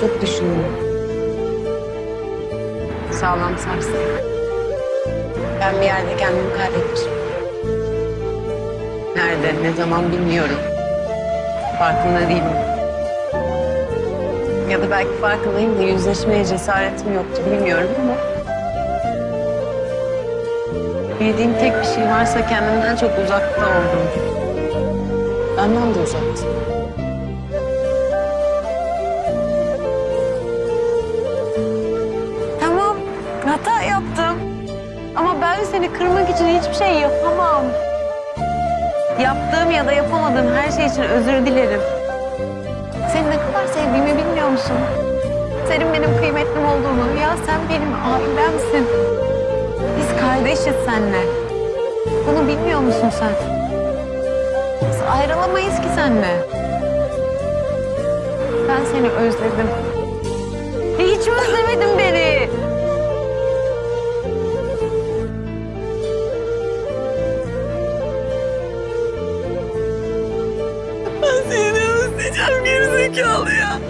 çok düşündüm. Sağlam sarsın. Ben bir yerde kendimi kaybetmişim. Nerede, ne zaman bilmiyorum. Farkında değilim. Ya da belki farkındayım da yüzleşmeye cesaretim yoktu bilmiyorum ama... Bildiğim tek bir şey varsa kendimden çok uzakta oldum. Benden de uzaktı. Yaptım. Ama ben seni kırmak için hiçbir şey yapamam. Yaptığım ya da yapamadığım her şey için özür dilerim. Seni ne kadar sevdiğimi bilmiyor musun? Senin benim kıymetlim olduğunu, ya sen benim ailemsin. Biz kardeşiz seninle. Bunu bilmiyor musun sen? Biz ayrılamayız ki seninle. Ben seni özledim. Ben seni de özleyeceğim gerizekalı ya.